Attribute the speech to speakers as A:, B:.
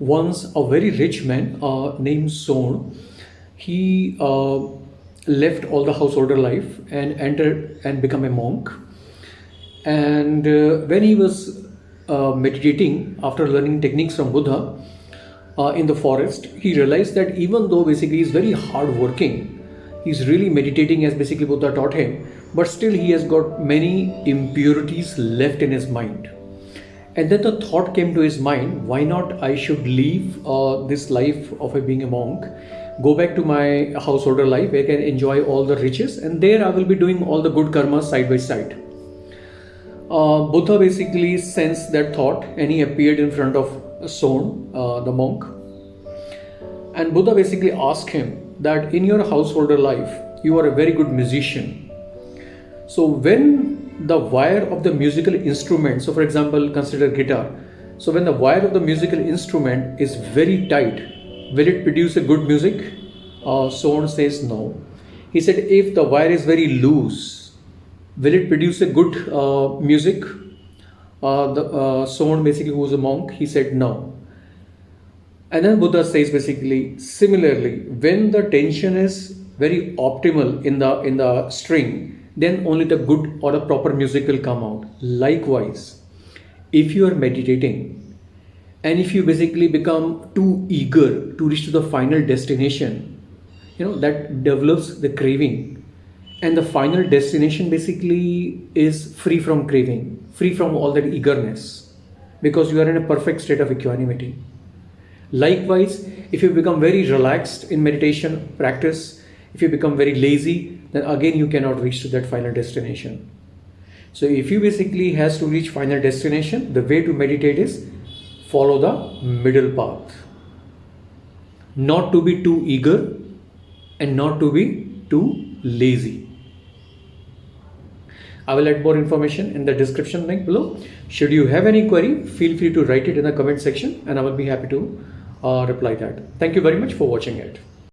A: once a very rich man uh, named Son, he uh, left all the householder life and entered and become a monk. And uh, when he was uh, meditating after learning techniques from Buddha uh, in the forest, he realized that even though basically he's very hardworking, he's really meditating as basically Buddha taught him, but still he has got many impurities left in his mind and then the thought came to his mind why not i should leave uh, this life of a being a monk go back to my householder life where i can enjoy all the riches and there i will be doing all the good karmas side by side. Uh, buddha basically sensed that thought and he appeared in front of son uh, the monk. And buddha basically asked him that in your householder life you are a very good musician. So when the wire of the musical instrument. So for example consider guitar. So when the wire of the musical instrument is very tight will it produce a good music? Uh, Son says no. He said if the wire is very loose will it produce a good uh, music? Uh, the uh, basically who was a monk he said no. And then Buddha says basically similarly when the tension is very optimal in the in the string then only the good or the proper music will come out. Likewise, if you are meditating and if you basically become too eager to reach to the final destination, you know, that develops the craving. And the final destination basically is free from craving, free from all that eagerness, because you are in a perfect state of equanimity. Likewise, if you become very relaxed in meditation practice, if you become very lazy, then again you cannot reach to that final destination. So if you basically has to reach final destination, the way to meditate is follow the middle path. Not to be too eager and not to be too lazy. I will add more information in the description link below. Should you have any query, feel free to write it in the comment section and I will be happy to uh, reply that. Thank you very much for watching it.